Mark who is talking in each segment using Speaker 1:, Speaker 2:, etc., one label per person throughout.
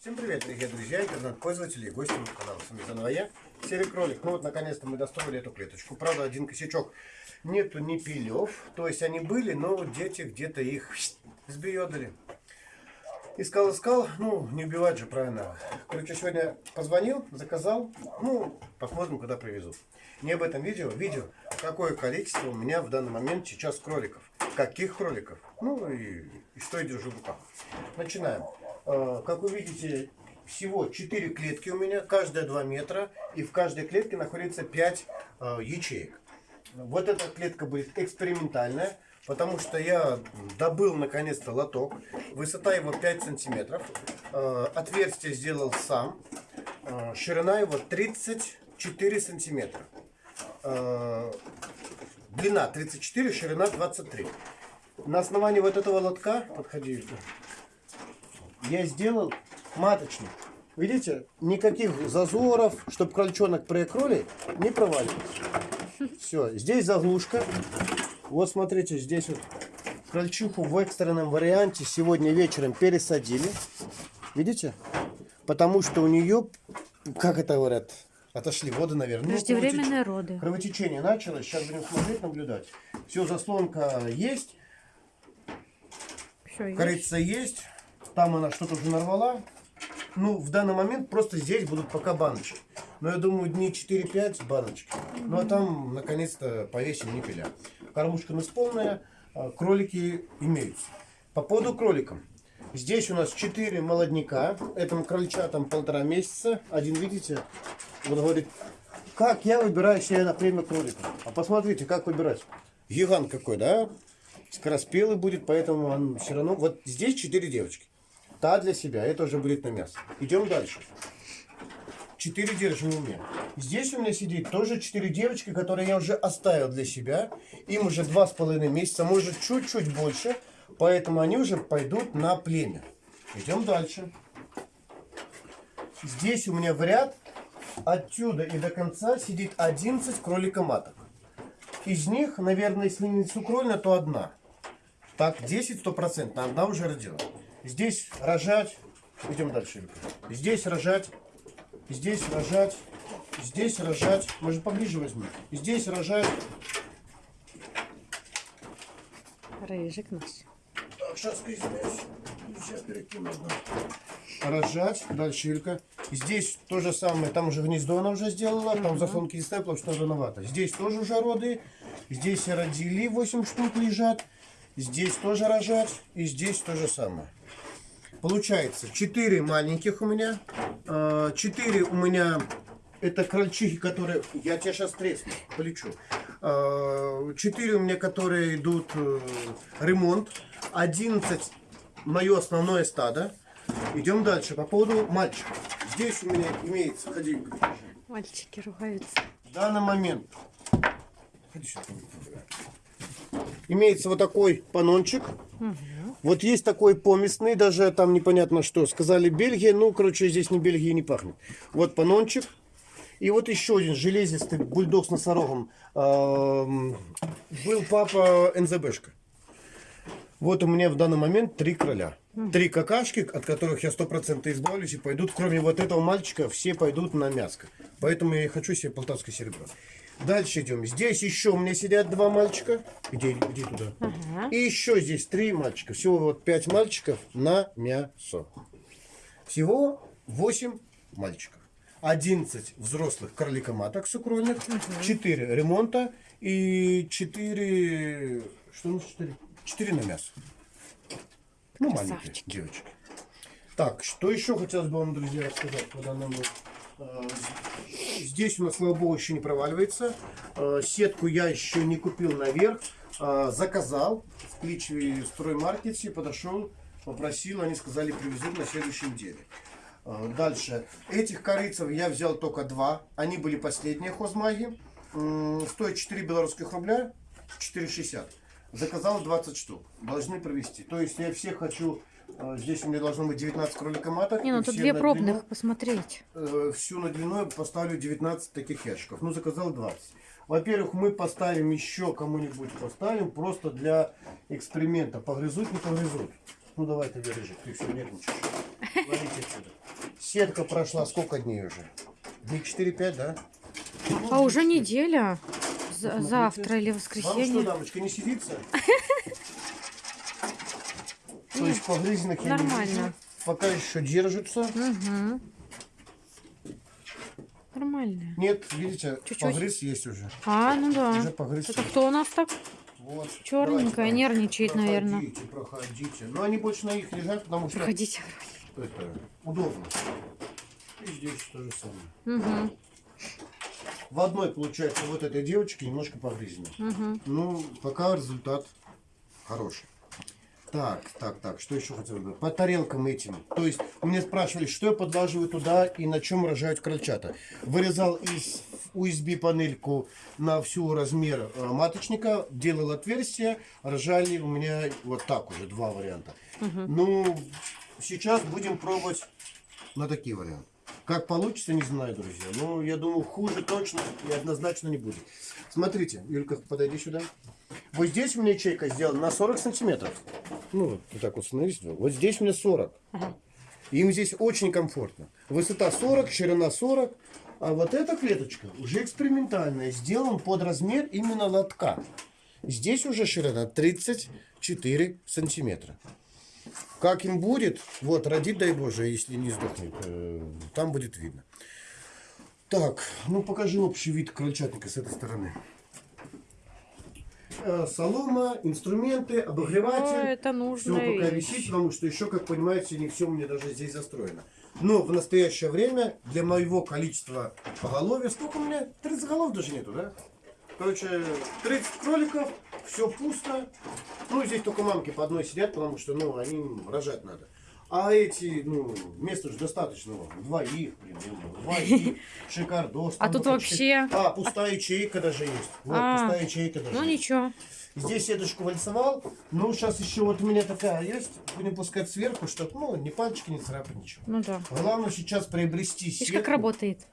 Speaker 1: Всем привет, дорогие друзья, интернет-пользователи и гости моего канала. С вами заново я, серый кролик. Ну вот, наконец-то мы достроили эту клеточку. Правда, один косячок. Нету ни пилев, то есть они были, но дети где-то их сбеедали. Искал, искал, ну, не убивать же, правильно. Короче, сегодня позвонил, заказал, ну, посмотрим, когда привезут. Не об этом видео, видео, какое количество у меня в данный момент сейчас кроликов. Каких кроликов? Ну, и, и что я держу в руках. Начинаем. Э, как вы видите, всего 4 клетки у меня, каждая 2 метра, и в каждой клетке находится 5 э, ячеек. Вот эта клетка будет экспериментальная, потому что я добыл наконец-то лоток. Высота его 5 сантиметров. Э, отверстие сделал сам. Ширина его 34 сантиметра. Длина 34, ширина 23. На основании вот этого лотка, подходи, я сделал маточник. Видите, никаких зазоров, чтобы крольчонок при кроли не проваливался. Все, здесь заглушка. Вот смотрите, здесь вот крольчиху в экстренном варианте сегодня вечером пересадили. Видите? Потому что у нее, как это говорят, отошли воды, наверное.
Speaker 2: Преждевременные ну, роды.
Speaker 1: Кровотечение началось. Сейчас будем смотреть, наблюдать. Все, заслонка есть. Все Корица есть. есть. Там она что-то уже нарвала. Ну, в данный момент просто здесь будут пока баночки. Но я думаю, дней 4-5 баночки. Ну, а там, наконец-то, повесим ниппеля. Кормушка у нас полная, а кролики имеются. По поводу кроликам. Здесь у нас 4 молодняка. Этому крольчатам полтора месяца. Один, видите, вот говорит, как я выбираю себе на премию кролика. А посмотрите, как выбирать. Гигант какой, да? Скороспелый будет, поэтому он все равно... Вот здесь 4 девочки. Та для себя, это уже будет на мясо. Идем дальше. Четыре держим у меня. Здесь у меня сидит тоже четыре девочки, которые я уже оставил для себя. Им уже два с половиной месяца, может чуть-чуть больше. Поэтому они уже пойдут на племя. Идем дальше. Здесь у меня в ряд отсюда и до конца сидит 11 кролика-маток. Из них, наверное, если не сукрольно, то одна. Так, 10 стопроцентно, одна уже родила. Здесь рожать. Идем дальше. Здесь рожать. Здесь рожать. Здесь рожать. Может поближе возьму. Здесь рожать.
Speaker 2: Рыжик наш.
Speaker 1: Так, сейчас извиняюсь. Сейчас перекину Рожать. Дальше Илька. Здесь то же самое. Там уже гнездо она уже сделала. Там заслонки не ставила, потому что рановато. Здесь тоже уже роды. Здесь родили 8 штук лежат. Здесь тоже рожать. И здесь то же самое. Получается 4 маленьких у меня. 4 у меня это крольчихи, которые... Я тебя сейчас тресну, полечу. 4 у меня, которые идут э, ремонт. 11 мое основное стадо. Идем дальше. По поводу мальчиков. Здесь у меня имеется... Ходи.
Speaker 2: Мальчики ругаются.
Speaker 1: В данный момент... Ходи сюда. Имеется вот такой панончик. Угу. Вот есть такой поместный, даже там непонятно что. Сказали Бельгия, ну, короче, здесь ни Бельгии не пахнет. Вот панончик. И вот еще один железистый бульдог с носорогом. Был папа НЗБшка. Вот у меня в данный момент три короля. Три какашки, от которых я сто процентов избавлюсь и пойдут, кроме вот этого мальчика, все пойдут на мяско. Поэтому я и хочу себе полтавское серебро. Дальше идем. Здесь еще у меня сидят два мальчика. Где, где туда? Ага. И еще здесь три мальчика. Всего вот пять мальчиков на мясо. Всего восемь мальчиков. 11 взрослых кроликоматок сукрольных, угу. 4 ремонта и 4... Что у нас 4? 4 на мясо. Ну, маленькие девочки. Так, что еще хотелось бы вам, друзья, рассказать по данному Э, здесь у нас, слава богу, еще не проваливается. Э, сетку я еще не купил наверх. Э, заказал в Кличеве строймаркете, подошел, попросил, они сказали, привезут на следующей неделе. Дальше. Этих корейцев я взял только два. Они были последние хозмаги. Стоит 4 белорусских рубля, 4,60. Заказал 20 штук. Должны провести. То есть я всех хочу а, здесь у меня должно быть 19 кроликоматок.
Speaker 2: Не, ну тут две пробных, длину, посмотреть.
Speaker 1: Э, всю на длину поставлю 19 таких ящиков. Ну, заказал 20. Во-первых, мы поставим еще кому-нибудь, поставим просто для эксперимента. Погрызут, не погрызут. Ну, давай ты, Вережик, ты все нервничаешь. Ловите отсюда. Сетка прошла сколько дней уже? Дней 4-5, да?
Speaker 2: А уже неделя.
Speaker 1: Посмотрите.
Speaker 2: завтра или
Speaker 1: Вам что,
Speaker 2: воскресенье.
Speaker 1: дамочка, не сидится? То есть погрызенных я не
Speaker 2: Нормально.
Speaker 1: вижу. Пока еще держатся.
Speaker 2: Угу. Нормально.
Speaker 1: Нет, видите, погрыз есть уже.
Speaker 2: А, ну да.
Speaker 1: Уже погрыз.
Speaker 2: Это кто у нас так?
Speaker 1: Вот.
Speaker 2: Черненькая,
Speaker 1: Давайте,
Speaker 2: нервничает, наверное.
Speaker 1: Проходите, проходите. Но они больше на них лежат, потому что
Speaker 2: Проходите.
Speaker 1: это удобно. И здесь то же самое.
Speaker 2: Угу.
Speaker 1: В одной, получается, вот этой девочке немножко погрызено.
Speaker 2: Угу.
Speaker 1: Ну, пока результат хороший. Так, так, так, что еще хотел бы? По тарелкам этим. То есть, мне спрашивали, что я подваживаю туда и на чем рожают крольчата. Вырезал из USB панельку на всю размер э, маточника, делал отверстие, рожали у меня вот так уже, два варианта. Ну, сейчас будем пробовать на такие варианты. Как получится, не знаю, друзья. Но я думаю, хуже точно и однозначно не будет. Смотрите, Юлька, подойди сюда. Вот здесь у меня ячейка сделана на 40 сантиметров. Ну, вот, вот так вот становись. Вот здесь у меня 40.
Speaker 2: Ага.
Speaker 1: Им здесь очень комфортно. Высота 40, ширина 40. А вот эта клеточка уже экспериментальная. Сделан под размер именно лотка. Здесь уже ширина 34 сантиметра. Как им будет, вот, родит, дай Боже, если не сдохнет, э, там будет видно. Так, ну покажи общий вид крольчатника с этой стороны. Э, Солома, инструменты, обогреватель.
Speaker 2: это
Speaker 1: Все
Speaker 2: нужно.
Speaker 1: пока висит, потому что еще, как понимаете, не все у меня даже здесь застроено. Но в настоящее время для моего количества поголовья, сколько у меня? 30 голов даже нету, да? Короче, 30 кроликов, все пусто. Ну, здесь только мамки по одной сидят, потому что, ну, они рожать надо. А эти, ну, места же достаточно. Двоих, ну, двоих, шикардос.
Speaker 2: А тут вообще-
Speaker 1: А, пустая ячейка даже есть. Вот,
Speaker 2: А,
Speaker 1: пустая ячейка даже
Speaker 2: Ну ничего.
Speaker 1: Здесь сеточку вальсовал. Ну, сейчас еще вот у меня такая есть. Будем пускать сверху, чтобы, ну, ни пальчики не царапать, ничего.
Speaker 2: Ну да.
Speaker 1: Главное сейчас приобрести
Speaker 2: Видишь,
Speaker 1: сетку.
Speaker 2: как работает.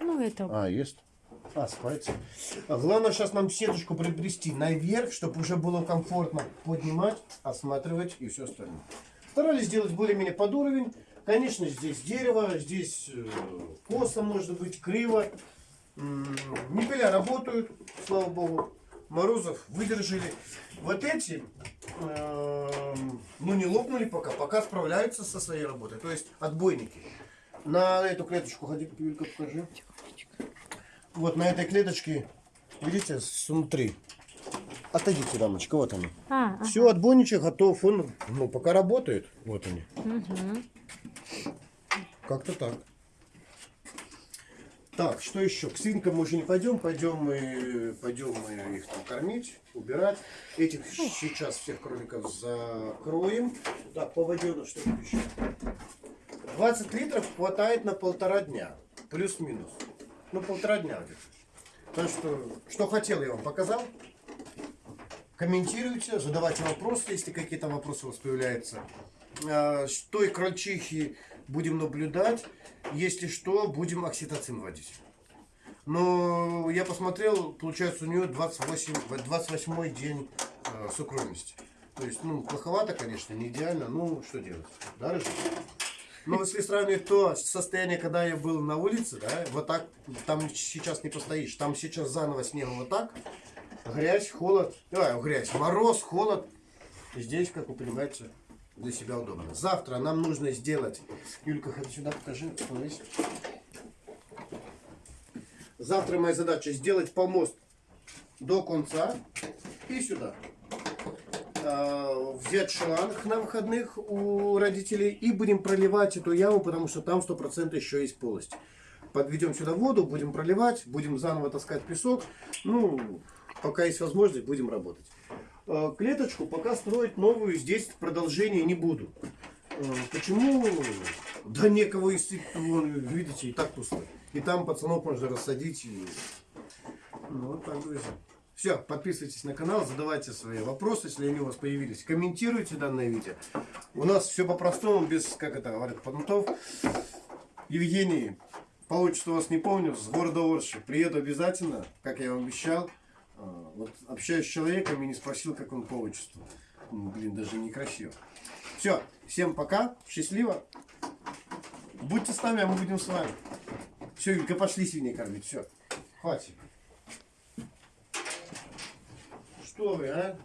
Speaker 2: Ну это.
Speaker 1: А, есть. А, спается. Главное сейчас нам сеточку приобрести наверх, чтобы уже было комфортно поднимать, осматривать и все остальное. Старались сделать более-менее под уровень. Конечно, здесь дерево, здесь э, косо может быть, криво. М, Ниппеля работают, слава богу. Морозов выдержали. Вот эти, эм, ну не лопнули пока, пока справляются со своей работой. То есть отбойники. На эту клеточку ходи, Юлька, покажи. Вот на этой клеточке, видите, снутри. Отойдите, дамочка, вот они.
Speaker 2: А, а.
Speaker 1: Все, отбойничек готов, он, ну, пока работает. Вот они.
Speaker 2: Мгм.
Speaker 1: Как-то так. Так, что еще? К свинкам мы уже не пойдем, пойдем мы, пойдем мы их там кормить, убирать. Этих сейчас всех кроликов закроем. Так, по воде у нас что тут еще? 20 литров хватает на полтора дня, плюс-минус. Ну, полтора дня где-то. Так что, что хотел, я вам показал. Комментируйте, задавайте вопросы, если какие-то вопросы у вас появляются. А, С той крольчихи будем наблюдать. Если что, будем окситоцин вводить. Но я посмотрел, получается у нее 28, 28 день э, сукровности. То есть, ну, плоховато, конечно, не идеально, ну, что делать? Да, Рыжик? Но если сравнивать то состояние, когда я был на улице, да, вот так, там сейчас не постоишь. Там сейчас заново снегом вот так, грязь, холод, а, грязь, мороз, холод. Здесь, как вы понимаете, для себя удобно. Завтра нам нужно сделать, Юлька, ходи сюда, покажи, становись. Завтра моя задача сделать помост до конца и сюда. А, Взять шланг на выходных у родителей и будем проливать эту яму, потому что там 100% еще есть полость. Подведем сюда воду, будем проливать, будем заново таскать песок. Ну, пока есть возможность, будем работать. А, Клеточку пока строить новую здесь продолжение не буду. А, Почему? Да некого вон, видите, и так пусто. И там пацанов можно рассадить. и- Ну, вот так, друзья. Все, подписывайтесь на канал, задавайте свои вопросы, если они у вас появились. Комментируйте данное видео. У нас все по-простому, без, как это говорят, понтов. Евгений, по отчеству вас не помню, с города Орши. Приеду обязательно, как я вам обещал. А, Вот общаюсь с человеком и не спросил, как он по отчеству. Ну, блин, даже некрасиво. Все, всем пока, счастливо. Будьте с нами, а мы будем с вами. Все, Юлька, пошли свиней кормить. Все. Хватит. Что вы, а?